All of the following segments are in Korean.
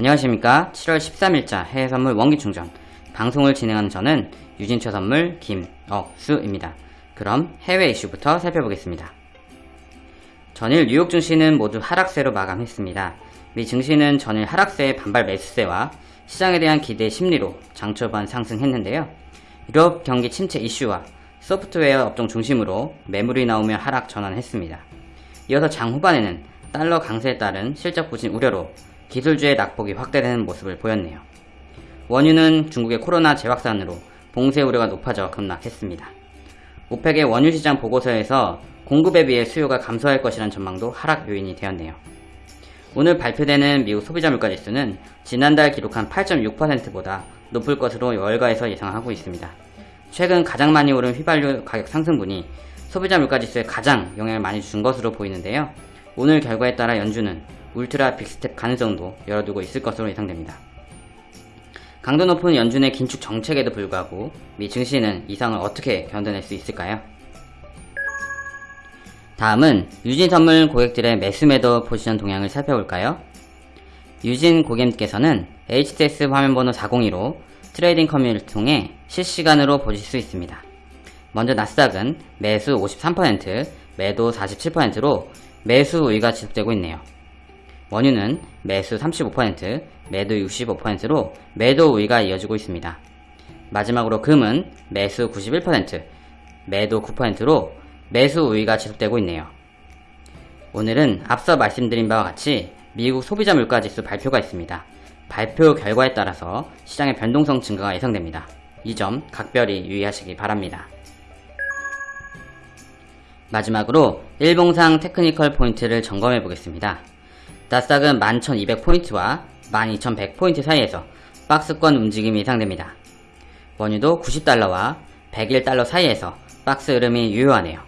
안녕하십니까 7월 13일자 해외선물 원기충전 방송을 진행하는 저는 유진처 선물 김억수입니다. 그럼 해외 이슈부터 살펴보겠습니다. 전일 뉴욕 증시는 모두 하락세로 마감했습니다. 미 증시는 전일 하락세의 반발 매수세와 시장에 대한 기대 심리로 장초반 상승했는데요. 유럽 경기 침체 이슈와 소프트웨어 업종 중심으로 매물이 나오며 하락 전환했습니다. 이어서 장 후반에는 달러 강세에 따른 실적 부진 우려로 기술주의 낙폭이 확대되는 모습을 보였네요. 원유는 중국의 코로나 재확산으로 봉쇄 우려가 높아져 급락했습니다. 오펙의 원유 시장 보고서에서 공급에 비해 수요가 감소할 것이라는 전망도 하락 요인이 되었네요. 오늘 발표되는 미국 소비자 물가 지수는 지난달 기록한 8.6%보다 높을 것으로 월가에서 예상하고 있습니다. 최근 가장 많이 오른 휘발유 가격 상승분이 소비자 물가 지수에 가장 영향을 많이 준 것으로 보이는데요. 오늘 결과에 따라 연준은 울트라 빅스텝 가능성도 열어두고 있을 것으로 예상됩니다. 강도 높은 연준의 긴축 정책에도 불구하고 미 증시는 이 상황을 어떻게 견뎌낼 수 있을까요? 다음은 유진 선물 고객들의 매수 매도 포지션 동향을 살펴볼까요? 유진 고객님께서는 HTS 화면번호 402로 trading 커뮤니티를 통해 실시간으로 보실 수 있습니다. 먼저 나스닥은 매수 53%, 매도 47%로 매수 우위가 지속되고 있네요. 원유는 매수 35%, 매도 65%로 매도 우위가 이어지고 있습니다. 마지막으로 금은 매수 91%, 매도 9%로 매수 우위가 지속되고 있네요. 오늘은 앞서 말씀드린 바와 같이 미국 소비자 물가 지수 발표가 있습니다. 발표 결과에 따라서 시장의 변동성 증가가 예상됩니다. 이 점 각별히 유의하시기 바랍니다. 마지막으로 일봉상 technical 포인트를 점검해 보겠습니다. 나스닥은 11,200포인트와 12,100포인트 사이에서 박스권 움직임이 예상됩니다. 원유도 90달러와 101달러 사이에서 박스 흐름이 유효하네요.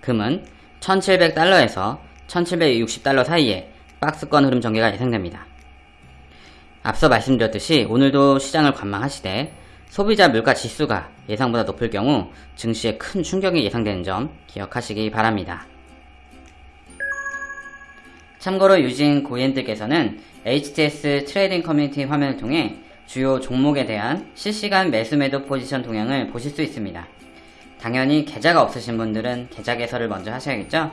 금은 1700달러에서 1760달러 사이에 박스권 흐름 전개가 예상됩니다. 앞서 말씀드렸듯이 오늘도 시장을 관망하시되 소비자 물가 지수가 예상보다 높을 경우 증시에 큰 충격이 예상되는 점 기억하시기 바랍니다. 참고로 유진 고객님들께서는 HTS trading 커뮤니티 화면을 통해 주요 종목에 대한 실시간 매수 매도 포지션 동향을 보실 수 있습니다. 당연히 계좌가 없으신 분들은 계좌 개설을 먼저 하셔야겠죠?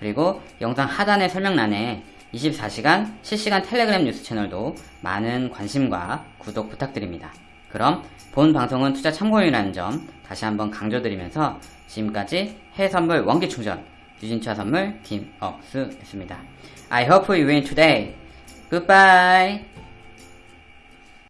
그리고 영상 하단의 설명란에 24시간 실시간 텔레그램 뉴스 채널도 많은 관심과 구독 부탁드립니다. 그럼 본 방송은 투자 참고용이라는 점 다시 한번 강조드리면서 지금까지 해외선물 원기충전 유진차 선물 김억수였습니다. I hope you win today. Goodbye.